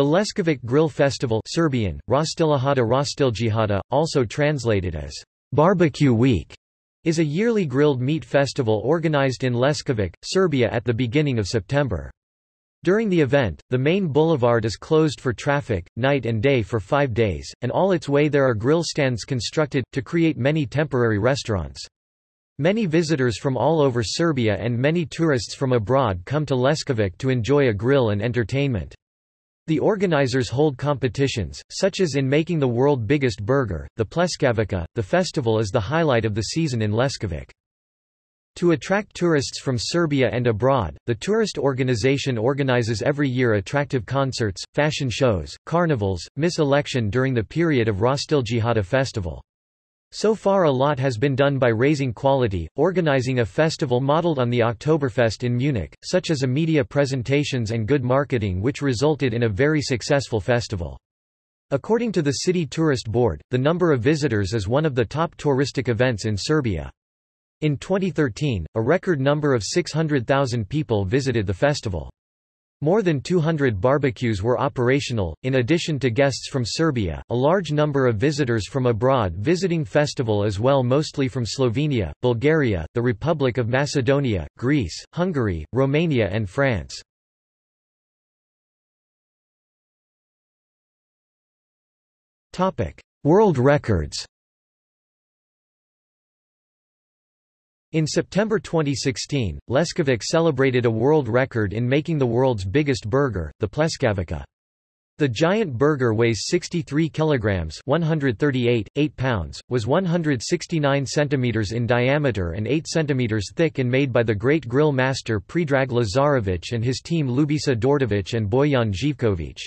The Leskovac Grill Festival Serbian, Rostilihada Rostiljihada, also translated as Barbecue Week, is a yearly grilled meat festival organized in Leskovac, Serbia at the beginning of September. During the event, the main boulevard is closed for traffic, night and day for five days, and all its way there are grill stands constructed, to create many temporary restaurants. Many visitors from all over Serbia and many tourists from abroad come to Leskovac to enjoy a grill and entertainment. The organizers hold competitions, such as in making the world biggest burger, the Pleskavica. The festival is the highlight of the season in Leskovac. To attract tourists from Serbia and abroad, the tourist organization organizes every year attractive concerts, fashion shows, carnivals, Miss Election during the period of Rostiljihada festival. So far a lot has been done by raising quality, organizing a festival modeled on the Oktoberfest in Munich, such as a media presentations and good marketing which resulted in a very successful festival. According to the City Tourist Board, the number of visitors is one of the top touristic events in Serbia. In 2013, a record number of 600,000 people visited the festival. More than 200 barbecues were operational. In addition to guests from Serbia, a large number of visitors from abroad visiting festival as well mostly from Slovenia, Bulgaria, the Republic of Macedonia, Greece, Hungary, Romania and France. World records. In September 2016, Leskovac celebrated a world record in making the world's biggest burger, the Pleskavica. The giant burger weighs 63 kilograms, 138, 8 pounds, was 169 centimeters in diameter and 8 centimeters thick and made by the great grill master Predrag Lazarevic and his team Lubisa Dordovic and Bojan Živkovic.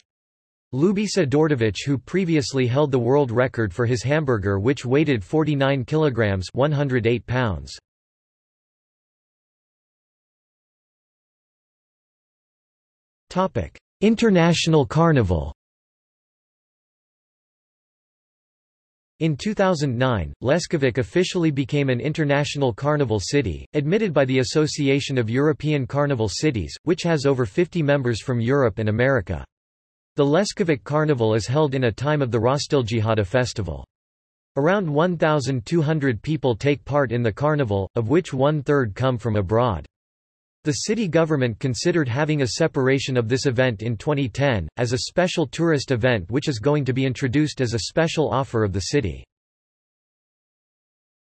Lubisa Dordovic who previously held the world record for his hamburger which weighed 49 kilograms, 108 pounds. International Carnival In 2009, Leskovac officially became an international carnival city, admitted by the Association of European Carnival Cities, which has over 50 members from Europe and America. The Leskovac Carnival is held in a time of the Rostiljihada festival. Around 1,200 people take part in the carnival, of which one-third come from abroad. The city government considered having a separation of this event in 2010, as a special tourist event which is going to be introduced as a special offer of the city.